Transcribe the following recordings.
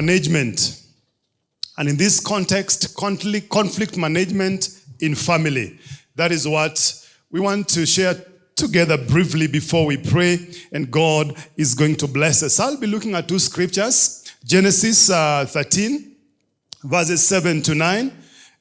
management. And in this context, conflict, management in family. That is what we want to share together briefly before we pray, and God is going to bless us. I'll be looking at two scriptures Genesis uh, 13, verses 7 to 9,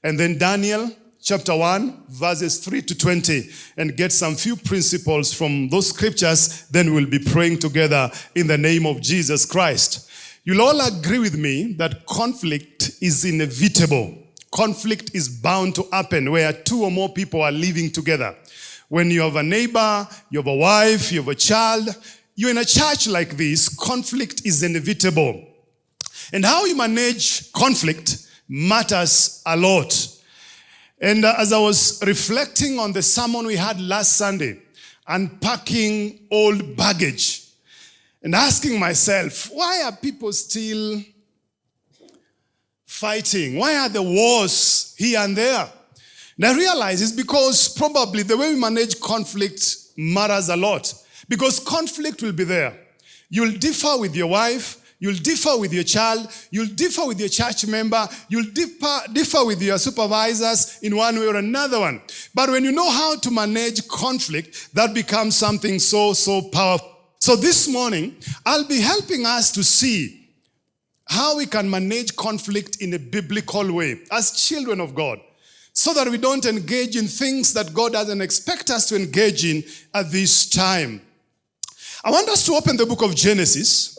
and then Daniel chapter 1, verses 3 to 20, and get some few principles from those scriptures. Then we'll be praying together in the name of Jesus Christ. You'll all agree with me that conflict is inevitable. Conflict is bound to happen where two or more people are living together. When you have a neighbor, you have a wife, you have a child, you're in a church like this, conflict is inevitable. And how you manage conflict matters a lot. And uh, as I was reflecting on the sermon we had last Sunday, unpacking old baggage, and asking myself, why are people still fighting? Why are the wars here and there? And I realize it's because probably the way we manage conflict matters a lot. Because conflict will be there. You'll differ with your wife, you'll differ with your child, you'll differ with your church member, you'll differ, differ with your supervisors in one way or another one. But when you know how to manage conflict, that becomes something so, so powerful. So this morning, I'll be helping us to see how we can manage conflict in a biblical way as children of God so that we don't engage in things that God doesn't expect us to engage in at this time. I want us to open the book of Genesis,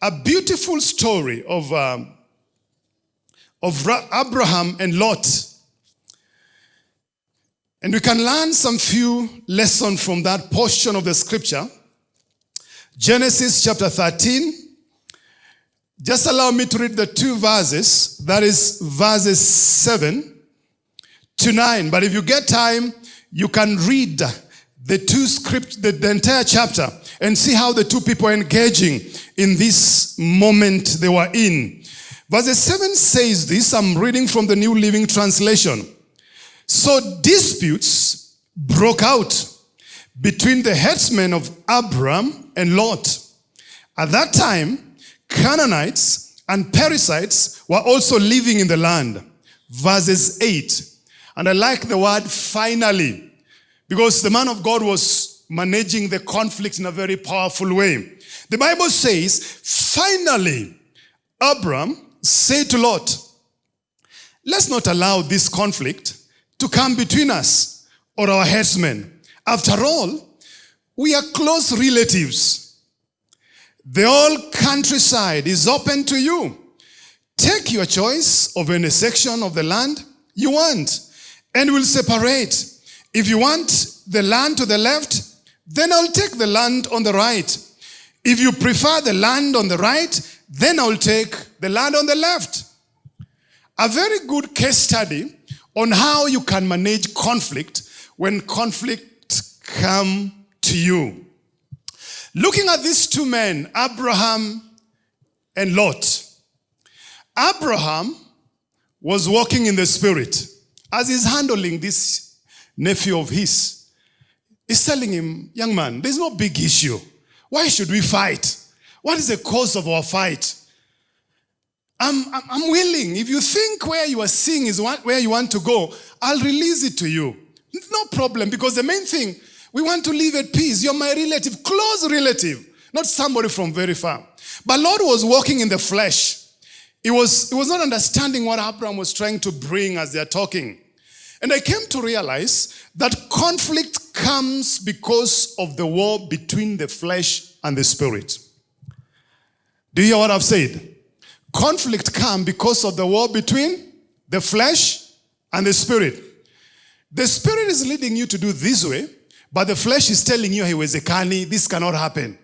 a beautiful story of, um, of Abraham and Lot. And we can learn some few lessons from that portion of the scripture. Genesis chapter 13. Just allow me to read the two verses. That is verses 7 to 9. But if you get time, you can read the two script, the, the entire chapter, and see how the two people are engaging in this moment they were in. Verse 7 says this, I'm reading from the New Living Translation. So disputes broke out between the headsmen of Abram and Lot. At that time, Canaanites and Perizzites were also living in the land. Verses 8. And I like the word finally, because the man of God was managing the conflict in a very powerful way. The Bible says, finally, Abram said to Lot, let's not allow this conflict to come between us or our headsmen. After all, we are close relatives. The whole countryside is open to you. Take your choice of any section of the land you want and we'll separate. If you want the land to the left, then I'll take the land on the right. If you prefer the land on the right, then I'll take the land on the left. A very good case study on how you can manage conflict when conflict come to you. Looking at these two men, Abraham and Lot. Abraham was walking in the spirit. As he's handling this nephew of his, he's telling him, young man, there's no big issue. Why should we fight? What is the cause of our fight? I'm, I'm, I'm willing. If you think where you are seeing is where you want to go, I'll release it to you. No problem, because the main thing, we want to live at peace. You're my relative, close relative, not somebody from very far. But Lot was walking in the flesh. He was, he was not understanding what Abraham was trying to bring as they're talking. And I came to realize that conflict comes because of the war between the flesh and the spirit. Do you hear what I've said? Conflict comes because of the war between the flesh and the spirit. The spirit is leading you to do this way, but the flesh is telling you, hey, Wezekani, this cannot happen.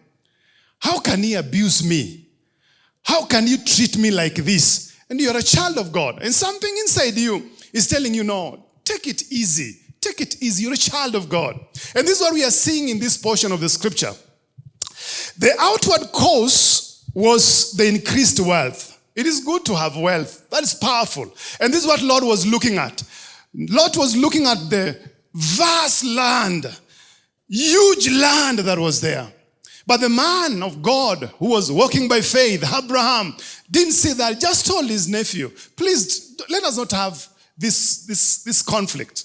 How can he abuse me? How can you treat me like this? And you're a child of God. And something inside you is telling you, no, take it easy. Take it easy. You're a child of God. And this is what we are seeing in this portion of the scripture. The outward cause was the increased wealth. It is good to have wealth. That is powerful. And this is what Lot was looking at. Lot was looking at the vast land, huge land that was there. But the man of God who was walking by faith, Abraham, didn't see that, just told his nephew, please let us not have this, this, this conflict.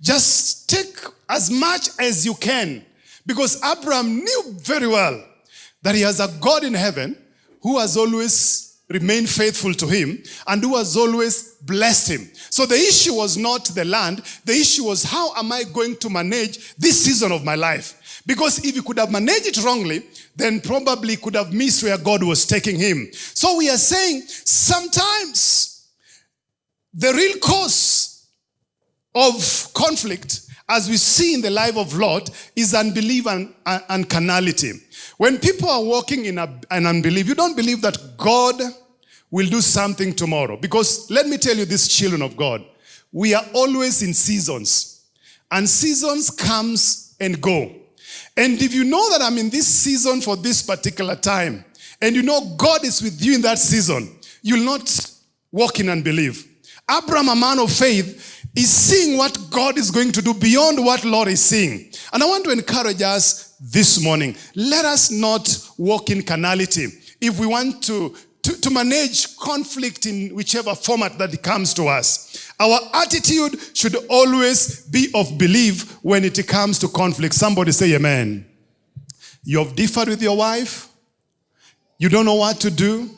Just take as much as you can. Because Abraham knew very well that he has a God in heaven who has always remained faithful to him and who has always blessed him. So the issue was not the land. The issue was how am I going to manage this season of my life? Because if he could have managed it wrongly, then probably could have missed where God was taking him. So we are saying sometimes the real cause of conflict, as we see in the life of Lot, is unbelief and, and carnality. When people are walking in a, an unbelief, you don't believe that God will do something tomorrow. Because let me tell you this, children of God, we are always in seasons. And seasons comes and go. And if you know that I'm in this season for this particular time, and you know God is with you in that season, you'll not walk in unbelief. Abraham, a man of faith, is seeing what God is going to do beyond what Lot is seeing. And I want to encourage us this morning. Let us not walk in carnality. If we want to, to, manage conflict in whichever format that comes to us, our attitude should always be of belief when it comes to conflict. Somebody say amen. You have differed with your wife. You don't know what to do.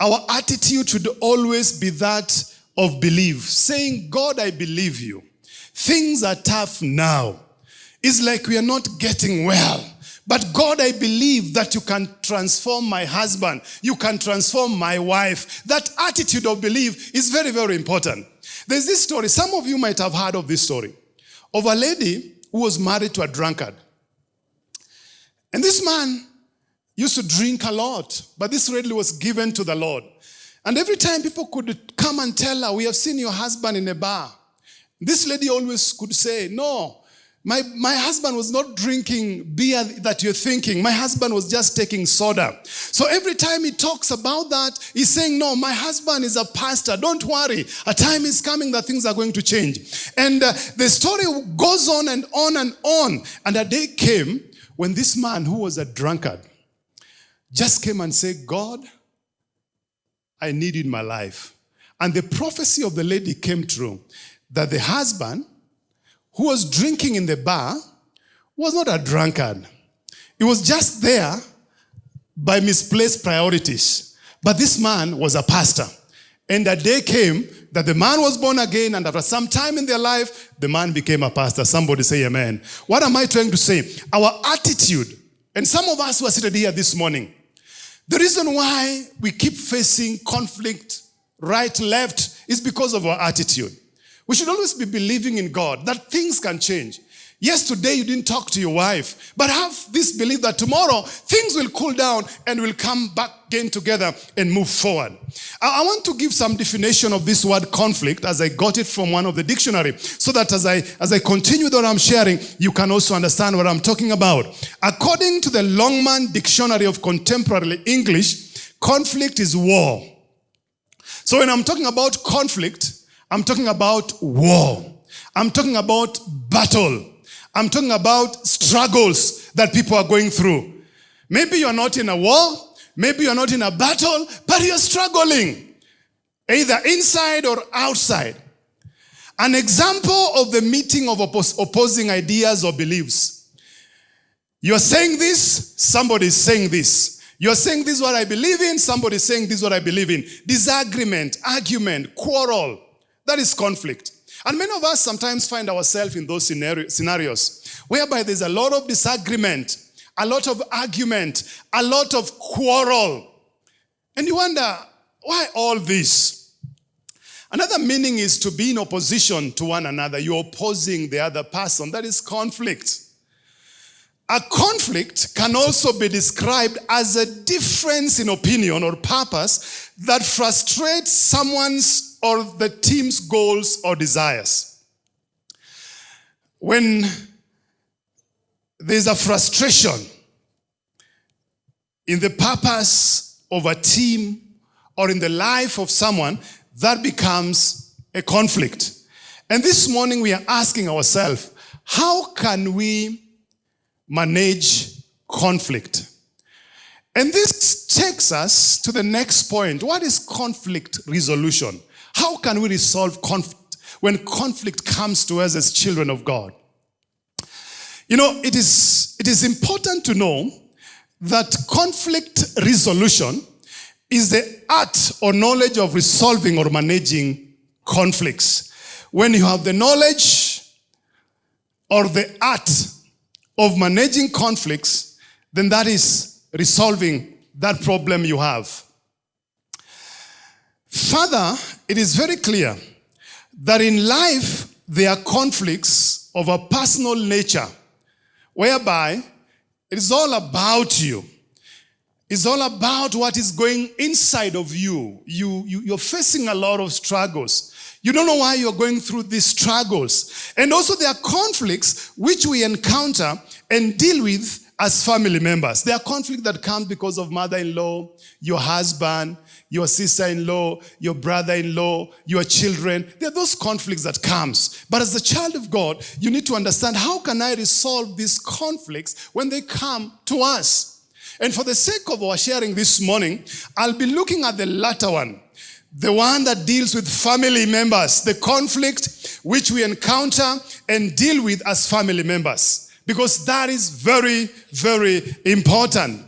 Our attitude should always be that of belief, saying, God, I believe you. Things are tough now. It's like we are not getting well. But God, I believe that you can transform my husband. You can transform my wife. That attitude of belief is very, very important. There's this story. Some of you might have heard of this story of a lady who was married to a drunkard. And this man used to drink a lot, but this lady was given to the Lord. And every time people could come and tell her, we have seen your husband in a bar. This lady always could say, no, my, my husband was not drinking beer that you're thinking. My husband was just taking soda. So every time he talks about that, he's saying, no, my husband is a pastor. Don't worry. A time is coming that things are going to change. And uh, the story goes on and on and on. And a day came when this man who was a drunkard just came and said, God, I need in my life. And the prophecy of the lady came true that the husband who was drinking in the bar was not a drunkard. He was just there by misplaced priorities. But this man was a pastor. And a day came that the man was born again, and after some time in their life, the man became a pastor. Somebody say amen. What am I trying to say? Our attitude, and some of us who are seated here this morning, the reason why we keep facing conflict right, left, is because of our attitude. We should always be believing in God that things can change. Yes, today you didn't talk to your wife, but have this belief that tomorrow things will cool down and will come back again together and move forward. I, want to give some definition of this word conflict as I got it from one of the dictionary so that as I, as I continue what I'm sharing, you can also understand what I'm talking about. According to the Longman Dictionary of Contemporary English, conflict is war. So when I'm talking about conflict, I'm talking about war. I'm talking about battle. I'm talking about struggles that people are going through. Maybe you're not in a war. Maybe you're not in a battle, but you're struggling. Either inside or outside. An example of the meeting of oppos opposing ideas or beliefs. You're saying this, somebody is saying this. You're saying this is what I believe in, somebody is saying this is what I believe in. Disagreement, argument, quarrel. That is conflict. And many of us sometimes find ourselves in those scenarios whereby there's a lot of disagreement, a lot of argument, a lot of quarrel. And you wonder, why all this? Another meaning is to be in opposition to one another. You're opposing the other person. That is conflict. A conflict can also be described as a difference in opinion or purpose that frustrates someone's or the team's goals or desires. When there's a frustration in the purpose of a team or in the life of someone, that becomes a conflict. And this morning we are asking ourselves, how can we manage conflict? And this takes us to the next point. What is conflict resolution? How can we resolve conflict when conflict comes to us as children of God? You know, it is, it is important to know that conflict resolution is the art or knowledge of resolving or managing conflicts. When you have the knowledge or the art of managing conflicts, then that is resolving that problem you have. Further, it is very clear that in life there are conflicts of a personal nature whereby it is all about you. It's all about what is going inside of you. You, you. You're facing a lot of struggles. You don't know why you're going through these struggles. And also there are conflicts which we encounter and deal with as family members. There are conflicts that come because of mother-in-law, your husband, your sister-in-law, your brother-in-law, your children. There are those conflicts that comes. But as a child of God, you need to understand how can I resolve these conflicts when they come to us? And for the sake of our sharing this morning, I'll be looking at the latter one. The one that deals with family members, the conflict which we encounter and deal with as family members. Because that is very, very important.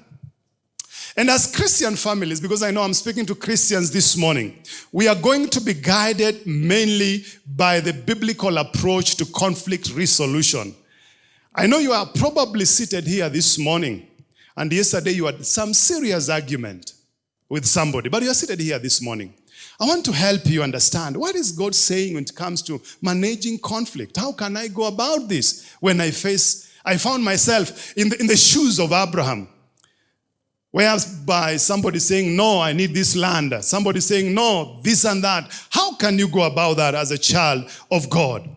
And as Christian families, because I know I'm speaking to Christians this morning, we are going to be guided mainly by the biblical approach to conflict resolution. I know you are probably seated here this morning, and yesterday you had some serious argument with somebody, but you are seated here this morning. I want to help you understand what is God saying when it comes to managing conflict? How can I go about this when I face, I found myself in the, in the shoes of Abraham. Whereby somebody saying, no, I need this land. Somebody saying, no, this and that. How can you go about that as a child of God?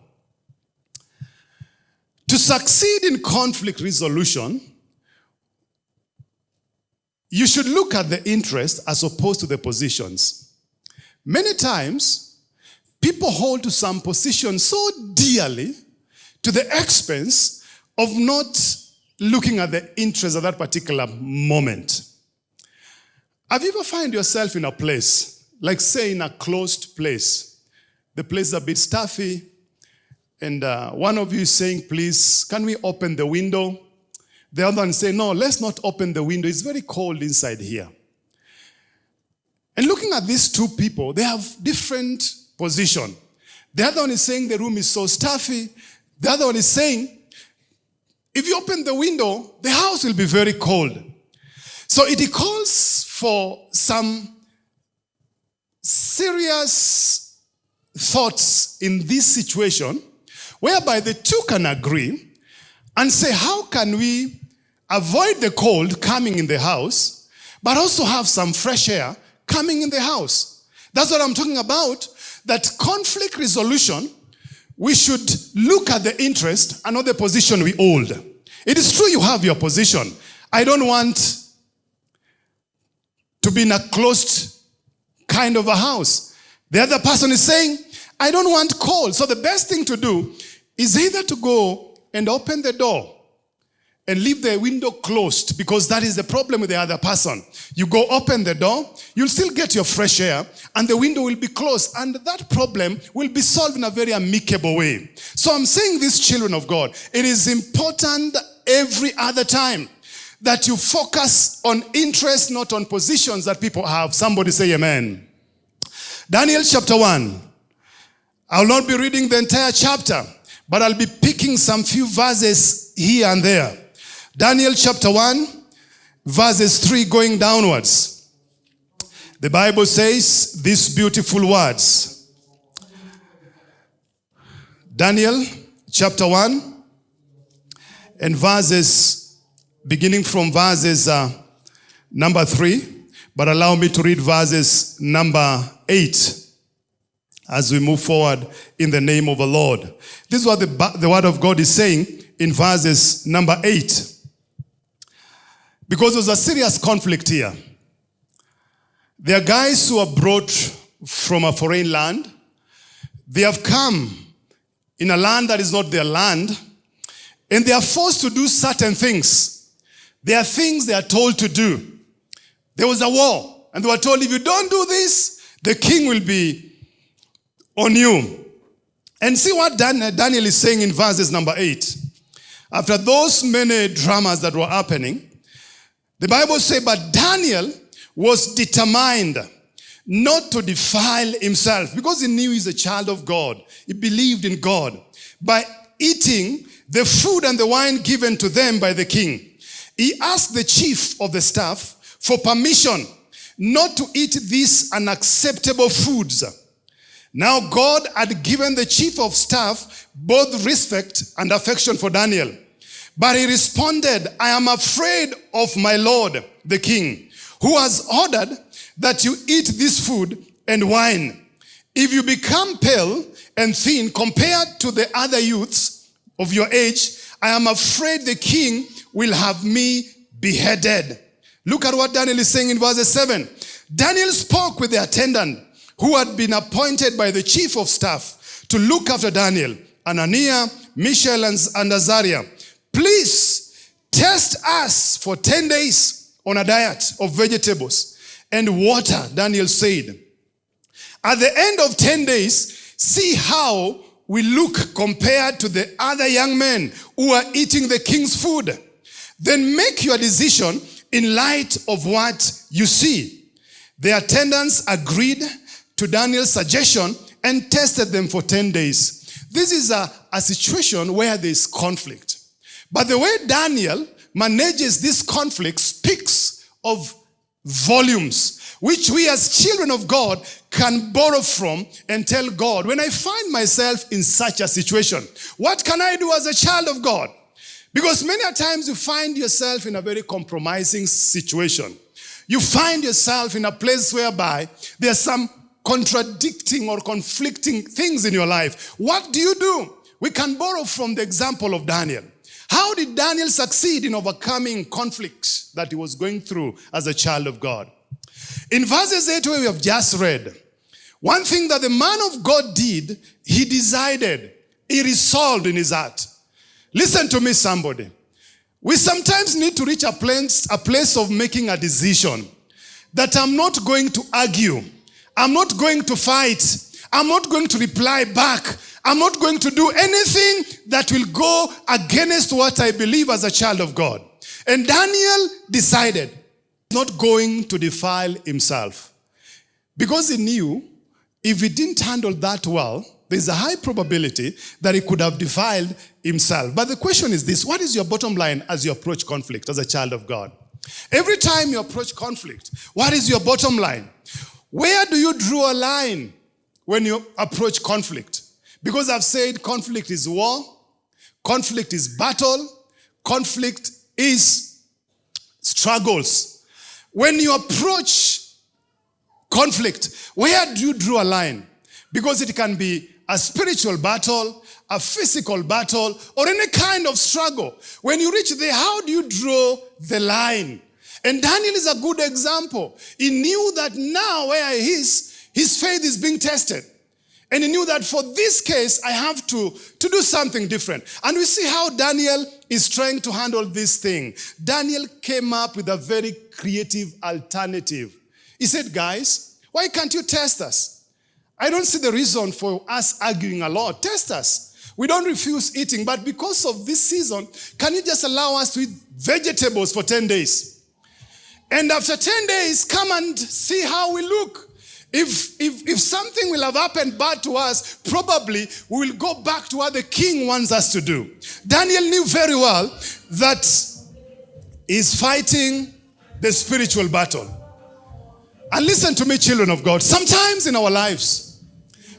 To succeed in conflict resolution, you should look at the interest as opposed to the positions. Many times, people hold to some position so dearly to the expense of not looking at the interest of that particular moment. Have you ever found yourself in a place, like say in a closed place, the place is a bit stuffy, and uh, one of you is saying, please, can we open the window? The other one say, no, let's not open the window. It's very cold inside here. And looking at these two people, they have different position. The other one is saying the room is so stuffy. The other one is saying, if you open the window, the house will be very cold. So it calls for some serious thoughts in this situation whereby the two can agree and say, how can we avoid the cold coming in the house, but also have some fresh air coming in the house? That's what I'm talking about. That conflict resolution, we should look at the interest and not the position we hold. It is true you have your position. I don't want to be in a closed kind of a house. The other person is saying, I don't want cold. So the best thing to do is either to go and open the door and leave the window closed because that is the problem with the other person. You go open the door, you'll still get your fresh air and the window will be closed and that problem will be solved in a very amicable way. So I'm saying this children of God, it is important every other time that you focus on interest, not on positions that people have. Somebody say amen. Daniel chapter 1. I will not be reading the entire chapter, but I'll be picking some few verses here and there. Daniel chapter 1, verses 3 going downwards. The Bible says these beautiful words. Daniel chapter 1 and verses beginning from verses uh, number 3, but allow me to read verses number 8 as we move forward in the name of the Lord. This is what the, the word of God is saying in verses number 8. Because there's a serious conflict here. There are guys who are brought from a foreign land. They have come in a land that is not their land. And they are forced to do certain things there are things they are told to do. There was a war, and they were told, if you don't do this, the king will be on you. And see what Daniel is saying in verses number 8. After those many dramas that were happening, the Bible says, but Daniel was determined not to defile himself because he knew he's a child of God. He believed in God. By eating the food and the wine given to them by the king, he asked the chief of the staff for permission not to eat these unacceptable foods. Now God had given the chief of staff both respect and affection for Daniel. But he responded, I am afraid of my Lord, the king, who has ordered that you eat this food and wine. If you become pale and thin compared to the other youths of your age, I am afraid the king will have me beheaded. Look at what Daniel is saying in verse 7. Daniel spoke with the attendant who had been appointed by the chief of staff to look after Daniel, Hananiah, Mishael, and Azariah. Please test us for 10 days on a diet of vegetables and water, Daniel said. At the end of 10 days, see how we look compared to the other young men who are eating the king's food. Then make your decision in light of what you see. The attendants agreed to Daniel's suggestion and tested them for 10 days. This is a, a situation where there's conflict. But the way Daniel manages this conflict speaks of volumes, which we as children of God can borrow from and tell God, when I find myself in such a situation, what can I do as a child of God? Because many a times you find yourself in a very compromising situation. You find yourself in a place whereby there's some contradicting or conflicting things in your life. What do you do? We can borrow from the example of Daniel. How did Daniel succeed in overcoming conflicts that he was going through as a child of God? In verses 8, where we have just read, one thing that the man of God did, he decided, he resolved in his heart. Listen to me, somebody. We sometimes need to reach a place, a place of making a decision that I'm not going to argue. I'm not going to fight. I'm not going to reply back. I'm not going to do anything that will go against what I believe as a child of God. And Daniel decided not going to defile himself because he knew if he didn't handle that well, there's a high probability that he could have defiled himself. But the question is this what is your bottom line as you approach conflict as a child of God? Every time you approach conflict, what is your bottom line? Where do you draw a line when you approach conflict? Because I've said conflict is war, conflict is battle, conflict is struggles. When you approach conflict, where do you draw a line? Because it can be a spiritual battle, a physical battle, or any kind of struggle. When you reach there, how do you draw the line? And Daniel is a good example. He knew that now where he is, his faith is being tested. And he knew that for this case, I have to, to do something different. And we see how Daniel is trying to handle this thing. Daniel came up with a very creative alternative. He said, guys, why can't you test us? I don't see the reason for us arguing a lot. Test us. We don't refuse eating, but because of this season, can you just allow us to eat vegetables for 10 days? And after 10 days, come and see how we look. If, if, if something will have happened bad to us, probably we will go back to what the king wants us to do. Daniel knew very well that he's fighting the spiritual battle. And listen to me, children of God. Sometimes in our lives,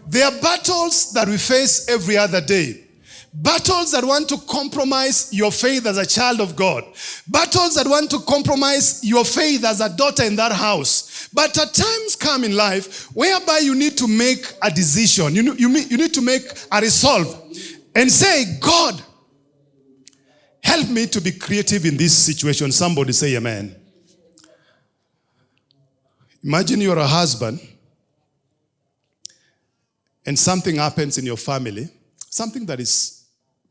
there are battles that we face every other day. Battles that want to compromise your faith as a child of God. Battles that want to compromise your faith as a daughter in that house. But at times come in life whereby you need to make a decision. You, you, you need to make a resolve and say, God, help me to be creative in this situation. Somebody say amen. Imagine you're a husband and something happens in your family, something that is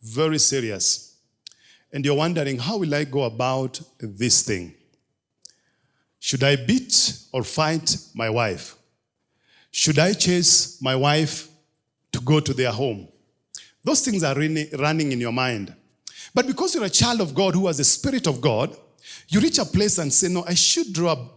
very serious. And you're wondering, how will I go about this thing? Should I beat or fight my wife? Should I chase my wife to go to their home? Those things are really running in your mind. But because you're a child of God who has the Spirit of God, you reach a place and say, No, I should draw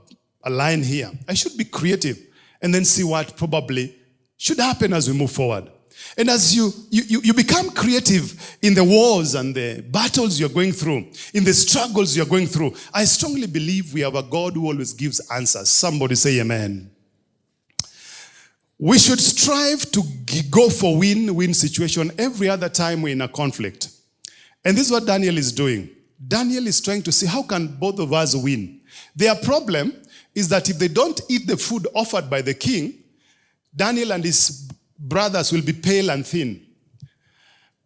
a line here. I should be creative and then see what probably should happen as we move forward. And as you, you, you become creative in the wars and the battles you're going through, in the struggles you're going through, I strongly believe we have a God who always gives answers. Somebody say amen. We should strive to go for win-win situation every other time we're in a conflict. And this is what Daniel is doing. Daniel is trying to see how can both of us win. Their problem is that if they don't eat the food offered by the king, Daniel and his brothers will be pale and thin.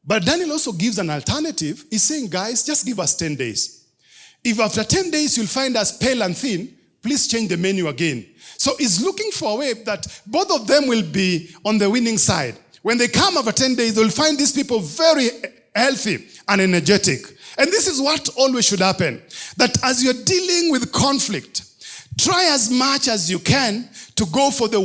But Daniel also gives an alternative. He's saying, guys, just give us 10 days. If after 10 days you'll find us pale and thin, please change the menu again. So he's looking for a way that both of them will be on the winning side. When they come after 10 days, they'll find these people very healthy and energetic. And this is what always should happen. That as you're dealing with conflict, try as much as you can to go for the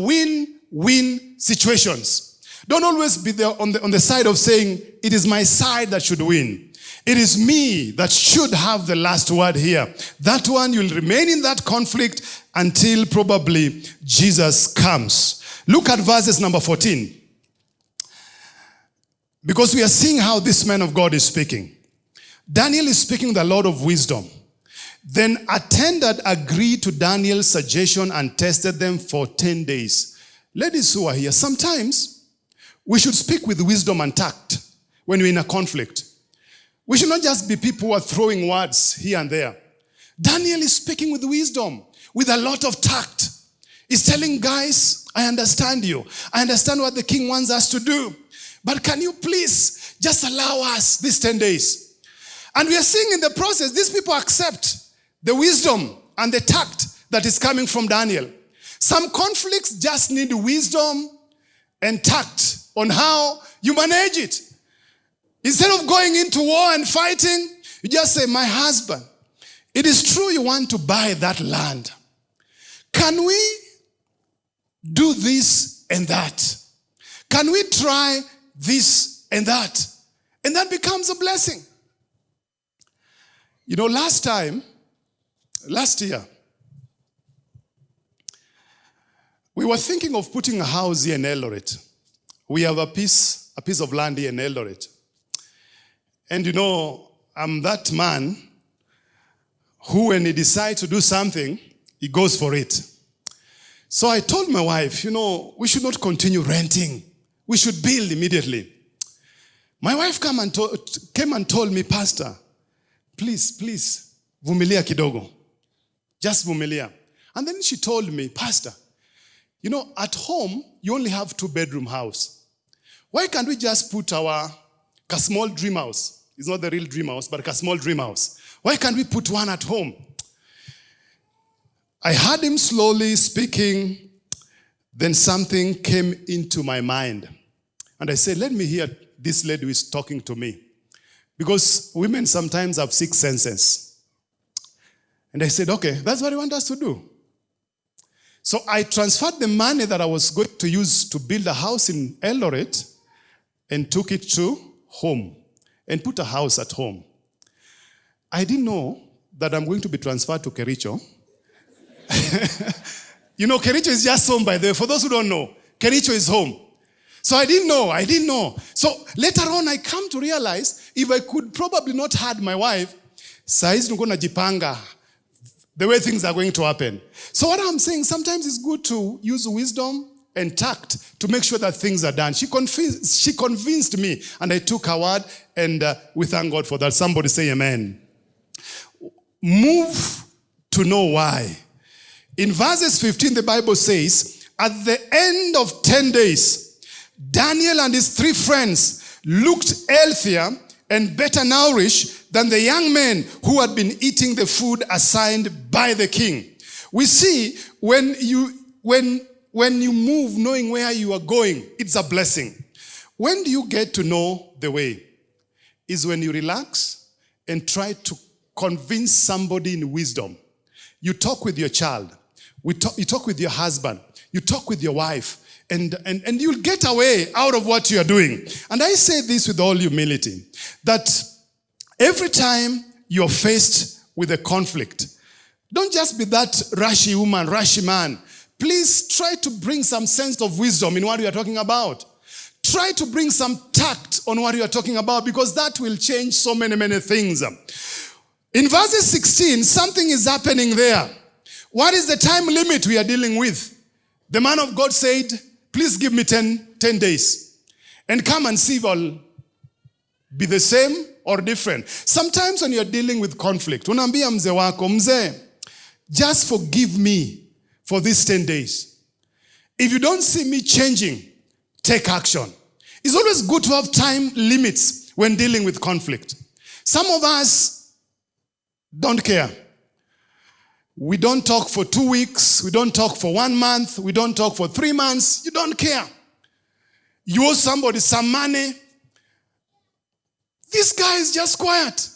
win-win situations. Don't always be there on the, on the side of saying, it is my side that should win. It is me that should have the last word here. That one, you'll remain in that conflict until probably Jesus comes. Look at verses number 14. Because we are seeing how this man of God is speaking. Daniel is speaking the Lord of wisdom. Then attended agreed to Daniel's suggestion and tested them for 10 days. Ladies who are here, sometimes we should speak with wisdom and tact when we're in a conflict. We should not just be people who are throwing words here and there. Daniel is speaking with wisdom, with a lot of tact. He's telling guys, I understand you. I understand what the king wants us to do. But can you please just allow us these 10 days? And we are seeing in the process, these people accept the wisdom and the tact that is coming from Daniel. Some conflicts just need wisdom and tact on how you manage it. Instead of going into war and fighting, you just say, my husband, it is true you want to buy that land. Can we do this and that? Can we try this and that? And that becomes a blessing. You know, last time, last year, we were thinking of putting a house here in Eldoret. We have a piece, a piece of land here in Eldoret. And you know, I'm that man who, when he decides to do something, he goes for it. So I told my wife, you know, we should not continue renting. We should build immediately. My wife came and, came and told me, Pastor, please, please, vumilia kidogo. Just vumilia. And then she told me, Pastor, you know, at home, you only have two bedroom house. Why can't we just put our a small dream house it's not the real dream house, but a small dream house. Why can't we put one at home? I heard him slowly speaking. Then something came into my mind. And I said, let me hear this lady who is talking to me. Because women sometimes have six senses. And I said, okay, that's what I want us to do. So I transferred the money that I was going to use to build a house in Eldoret and took it to home and put a house at home. I didn't know that I'm going to be transferred to Kericho. you know, Kericho is just home, by the way. For those who don't know, Kericho is home. So I didn't know, I didn't know. So later on, I come to realize if I could probably not had my wife, saizi niko najipanga the way things are going to happen. So what I'm saying, sometimes it's good to use wisdom and tact to make sure that things are done. She convinced, she convinced me, and I took her word, and uh, we thank God for that. Somebody say amen. Move to know why. In verses 15, the Bible says, at the end of 10 days, Daniel and his three friends looked healthier and better nourished than the young men who had been eating the food assigned by the king. We see when you, when when you move knowing where you are going, it's a blessing. When do you get to know the way? Is when you relax and try to convince somebody in wisdom. you talk with your child, we talk, you talk with your husband, you talk with your wife, and, and, and you'll get away out of what you are doing. And I say this with all humility that every time you're faced with a conflict, don't just be that rushy woman, rushy man. Please try to bring some sense of wisdom in what you are talking about. Try to bring some tact on what you are talking about because that will change so many, many things. In verses 16, something is happening there. What is the time limit we are dealing with? The man of God said, please give me 10, 10 days and come and see if I'll be the same or different. Sometimes when you're dealing with conflict, unaambia mzee wako, mzee, just forgive me for these 10 days. If you don't see me changing, take action. It's always good to have time limits when dealing with conflict. Some of us don't care. We don't talk for two weeks. We don't talk for one month. We don't talk for three months. You don't care. You owe somebody some money. This guy is just quiet.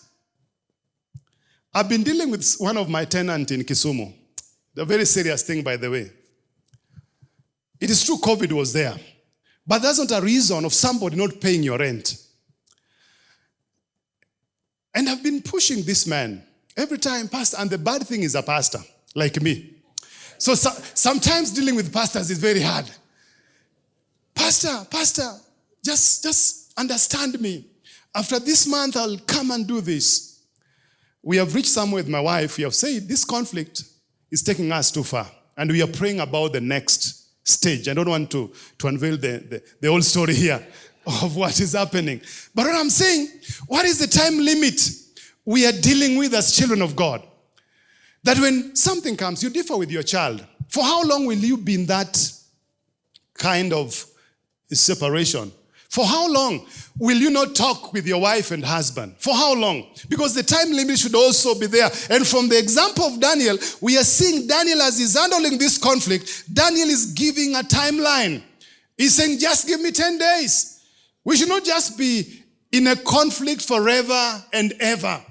I've been dealing with one of my tenants in Kisumu. A very serious thing, by the way. It is true COVID was there, but that's not a reason of somebody not paying your rent. And I've been pushing this man every time, pastor, and the bad thing is a pastor, like me. So, so sometimes dealing with pastors is very hard. Pastor, pastor, just, just understand me. After this month, I'll come and do this. We have reached somewhere with my wife. We have said this conflict is taking us too far. And we are praying about the next stage. I don't want to, to unveil the, the, the whole story here of what is happening. But what I'm saying, what is the time limit we are dealing with as children of God? That when something comes, you differ with your child. For how long will you be in that kind of separation? For how long will you not talk with your wife and husband? For how long? Because the time limit should also be there. And from the example of Daniel, we are seeing Daniel as he's handling this conflict, Daniel is giving a timeline. He's saying, just give me 10 days. We should not just be in a conflict forever and ever.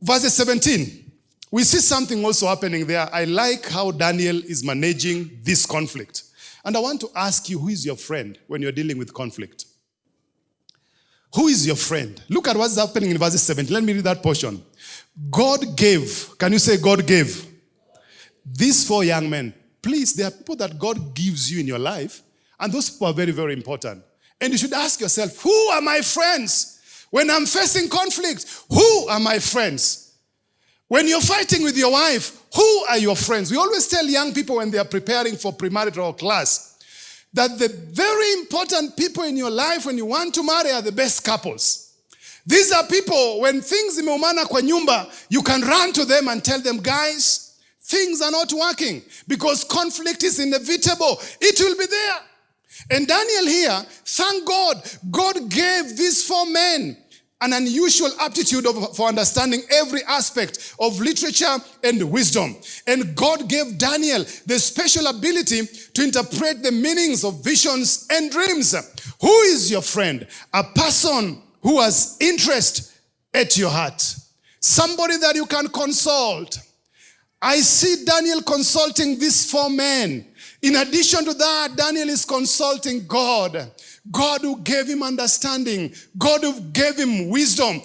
Verse 17, we see something also happening there. I like how Daniel is managing this conflict. And I want to ask you, who is your friend when you're dealing with conflict? Who is your friend? Look at what's happening in verse 7. Let me read that portion. God gave, can you say God gave? These four young men. Please, there are people that God gives you in your life, and those people are very, very important. And you should ask yourself, who are my friends? When I'm facing conflict, who are my friends? When you're fighting with your wife, who are your friends? We always tell young people when they are preparing for premarital class that the very important people in your life when you want to marry are the best couples. These are people, when things imeumana kwa nyumba, you can run to them and tell them, guys, things are not working because conflict is inevitable. It will be there. And Daniel here, thank God, God gave these four men an unusual aptitude of, for understanding every aspect of literature and wisdom. And God gave Daniel the special ability to interpret the meanings of visions and dreams. Who is your friend? A person who has interest at your heart. Somebody that you can consult. I see Daniel consulting these four men. In addition to that, Daniel is consulting God. God who gave him understanding, God who gave him wisdom.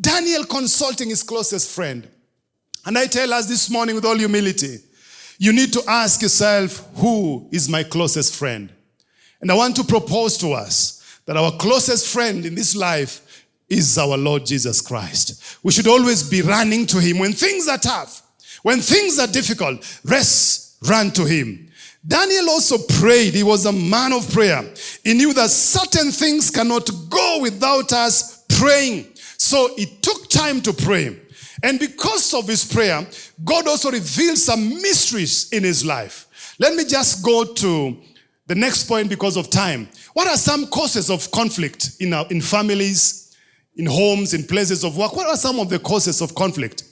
Daniel consulting his closest friend. And I tell us this morning with all humility, you need to ask yourself, who is my closest friend? And I want to propose to us that our closest friend in this life is our Lord Jesus Christ. We should always be running to him when things are tough, when things are difficult, rest, run to him. Daniel also prayed. He was a man of prayer. He knew that certain things cannot go without us praying. So he took time to pray. And because of his prayer, God also revealed some mysteries in his life. Let me just go to the next point because of time. What are some causes of conflict in, our, in families, in homes, in places of work? What are some of the causes of conflict?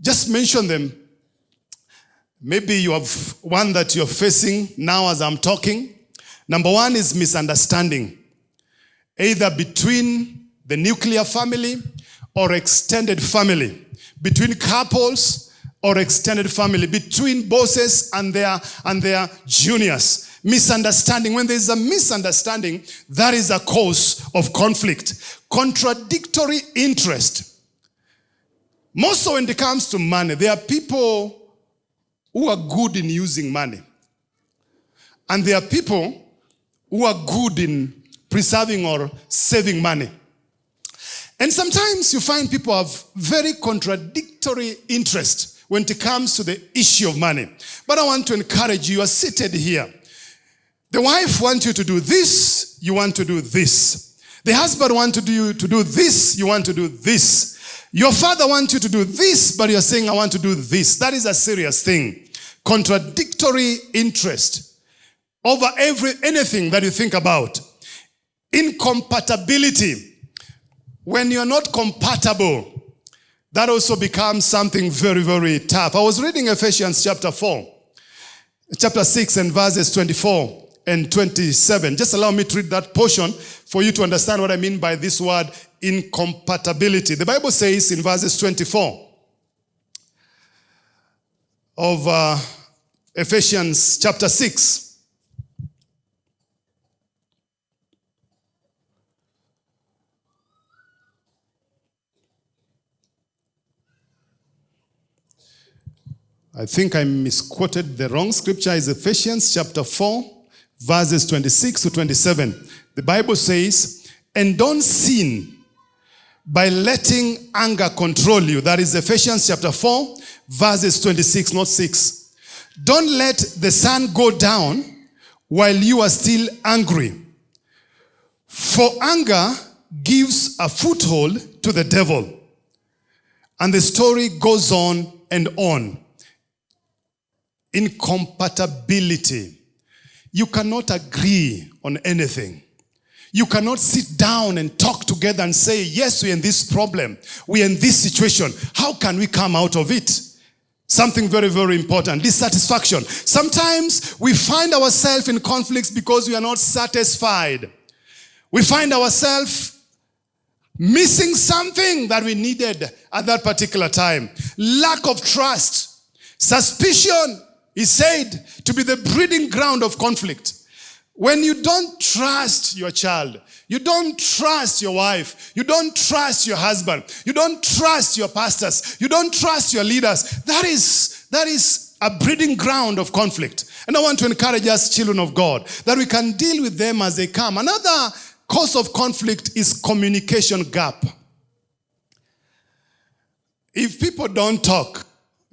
Just mention them Maybe you have one that you're facing now as I'm talking. Number one is misunderstanding, either between the nuclear family or extended family, between couples or extended family, between bosses and their, and their juniors. Misunderstanding. When there's a misunderstanding, that is a cause of conflict. Contradictory interest. Most so when it comes to money, there are people who are good in using money. And there are people who are good in preserving or saving money. And sometimes you find people have very contradictory interest when it comes to the issue of money. But I want to encourage you, you are seated here. The wife wants you to do this, you want to do this. The husband wants you to do this, you want to do this. Your father wants you to do this, but you're saying, I want to do this. That is a serious thing. Contradictory interest over every anything that you think about. Incompatibility. When you're not compatible, that also becomes something very, very tough. I was reading Ephesians chapter 4, chapter 6 and verses 24 and 27. Just allow me to read that portion for you to understand what I mean by this word incompatibility. The Bible says in verses 24 of uh, Ephesians chapter 6, I think I misquoted the wrong scripture. Is Ephesians chapter 4, verses 26 to 27. The Bible says, and don't sin by letting anger control you. That is Ephesians chapter 4, verses 26, not 6. Don't let the sun go down while you are still angry. For anger gives a foothold to the devil. And the story goes on and on incompatibility. You cannot agree on anything. You cannot sit down and talk together and say, yes, we're in this problem. We're in this situation. How can we come out of it? Something very, very important. Dissatisfaction. Sometimes we find ourselves in conflicts because we are not satisfied. We find ourselves missing something that we needed at that particular time. Lack of trust. Suspicion is said to be the breeding ground of conflict. When you don't trust your child, you don't trust your wife, you don't trust your husband, you don't trust your pastors, you don't trust your leaders, that is, that is a breeding ground of conflict. And I want to encourage us, children of God, that we can deal with them as they come. Another cause of conflict is communication gap. If people don't talk,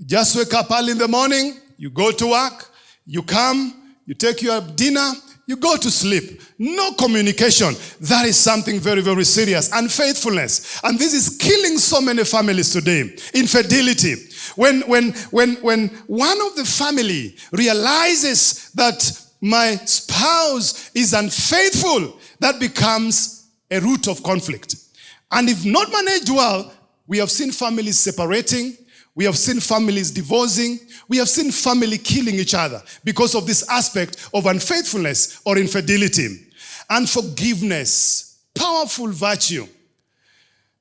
just wake up early in the morning, you go to work, you come, you take your dinner, you go to sleep. No communication. That is something very, very serious. Unfaithfulness. And this is killing so many families today. Infidelity. When, when, when, when one of the family realizes that my spouse is unfaithful, that becomes a root of conflict. And if not managed well, we have seen families separating, we have seen families divorcing. We have seen family killing each other because of this aspect of unfaithfulness or infidelity. Unforgiveness, powerful virtue.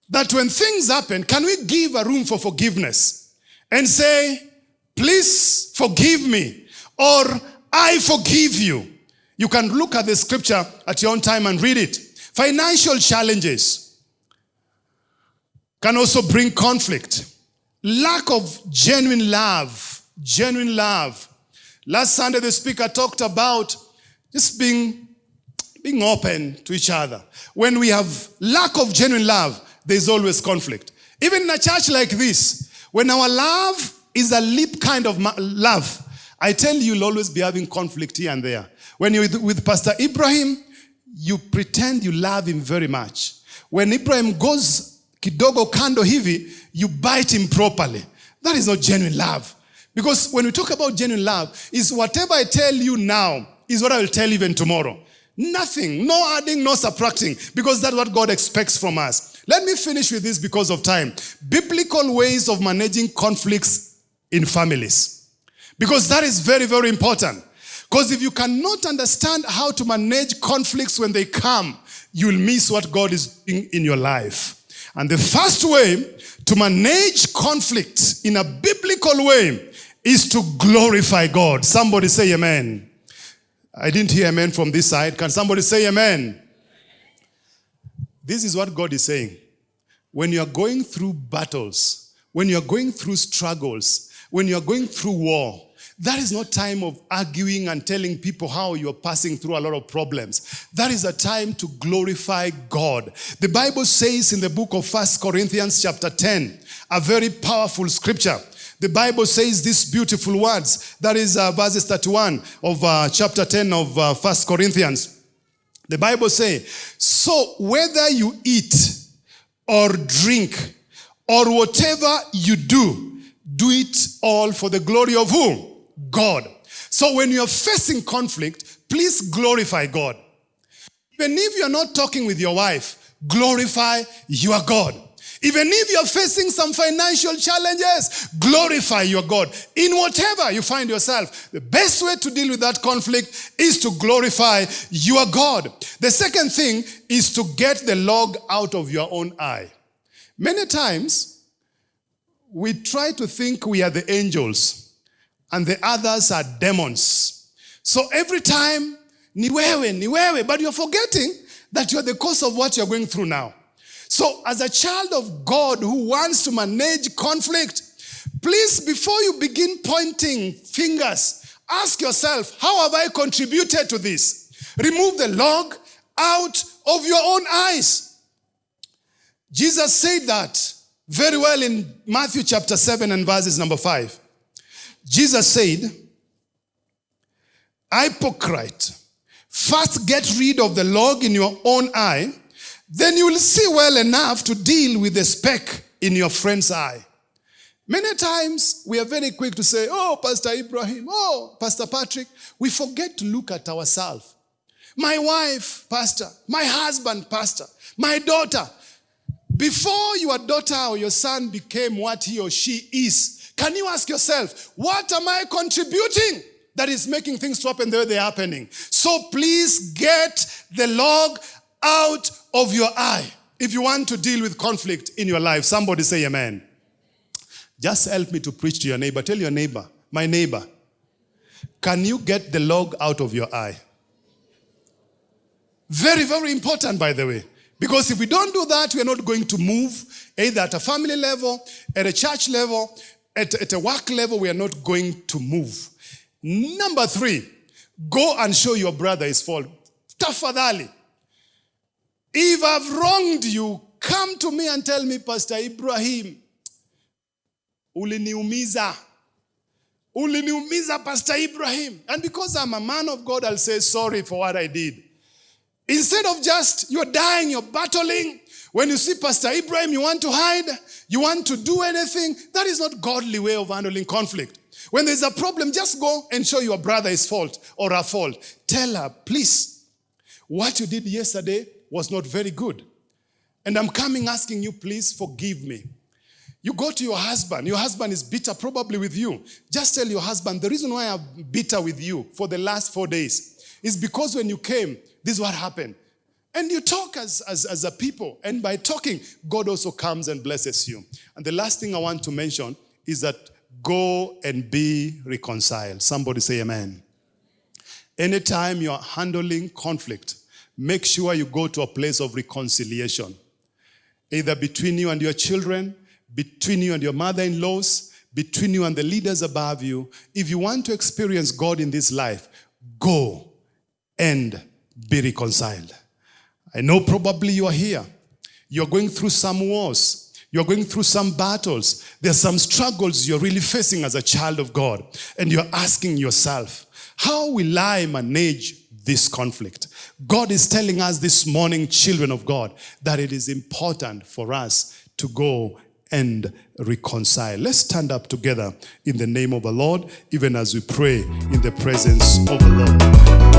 That when things happen, can we give a room for forgiveness and say, please forgive me or I forgive you. You can look at the scripture at your own time and read it. Financial challenges can also bring conflict. Lack of genuine love. Genuine love. Last Sunday, the speaker talked about just being, being open to each other. When we have lack of genuine love, there's always conflict. Even in a church like this, when our love is a lip kind of love, I tell you, you'll always be having conflict here and there. When you're with, with Pastor Ibrahim, you pretend you love him very much. When Ibrahim goes kidogo kando hivi, you bite him properly. That is not genuine love. Because when we talk about genuine love, is whatever I tell you now is what I will tell even tomorrow. Nothing, no adding, no subtracting, because that's what God expects from us. Let me finish with this because of time. Biblical ways of managing conflicts in families. Because that is very, very important. Because if you cannot understand how to manage conflicts when they come, you'll miss what God is doing in your life. And the first way to manage conflict in a biblical way is to glorify God. Somebody say amen. I didn't hear amen from this side. Can somebody say amen? This is what God is saying. When you are going through battles, when you are going through struggles, when you are going through war, that is not time of arguing and telling people how you're passing through a lot of problems. That is a time to glorify God. The Bible says in the book of First Corinthians chapter 10, a very powerful scripture. The Bible says these beautiful words. That is uh, verses 31 of uh, chapter 10 of uh, 1 Corinthians. The Bible says, so whether you eat or drink or whatever you do, do it all for the glory of whom? God. So when you're facing conflict, please glorify God. Even if you're not talking with your wife, glorify your God. Even if you're facing some financial challenges, glorify your God. In whatever you find yourself, the best way to deal with that conflict is to glorify your God. The second thing is to get the log out of your own eye. Many times, we try to think we are the angels and the others are demons. So every time, niwewe, niwewe, but you're forgetting that you're the cause of what you're going through now. So as a child of God who wants to manage conflict, please, before you begin pointing fingers, ask yourself, how have I contributed to this? Remove the log out of your own eyes. Jesus said that very well in Matthew chapter 7 and verses number 5. Jesus said, Hypocrite, first get rid of the log in your own eye, then you will see well enough to deal with the speck in your friend's eye. Many times we are very quick to say, Oh, Pastor Ibrahim, oh, Pastor Patrick. We forget to look at ourselves. My wife, Pastor, my husband, Pastor, my daughter. Before your daughter or your son became what he or she is, can you ask yourself, what am I contributing that is making things to happen the way they're happening? So please get the log out of your eye if you want to deal with conflict in your life. Somebody say amen. Just help me to preach to your neighbor. Tell your neighbor, my neighbor, can you get the log out of your eye? Very, very important, by the way. Because if we don't do that, we are not going to move either at a family level, at a church level, at, at a work level, we are not going to move. Number three, go and show your brother his fault. Tafadhali. If I've wronged you, come to me and tell me, Pastor Ibrahim, uliniumiza. Uliniumiza, Pastor Ibrahim. And because I'm a man of God, I'll say sorry for what I did. Instead of just, you're dying, you're battling. When you see Pastor Ibrahim, you want to hide, you want to do anything. That is not godly way of handling conflict. When there's a problem, just go and show your brother his fault or her fault. Tell her, please, what you did yesterday was not very good. And I'm coming asking you, please forgive me. You go to your husband. Your husband is bitter probably with you. Just tell your husband, the reason why I'm bitter with you for the last four days is because when you came, this is what happened. And you talk as, as, as a people. And by talking, God also comes and blesses you. And the last thing I want to mention is that go and be reconciled. Somebody say amen. Anytime you're handling conflict, make sure you go to a place of reconciliation. Either between you and your children, between you and your mother-in-laws, between you and the leaders above you. If you want to experience God in this life, go and be reconciled. I know probably you are here. You're going through some wars. You're going through some battles. There's some struggles you're really facing as a child of God. And you're asking yourself, how will I manage this conflict. God is telling us this morning, children of God, that it is important for us to go and reconcile. Let's stand up together in the name of the Lord, even as we pray in the presence of the Lord.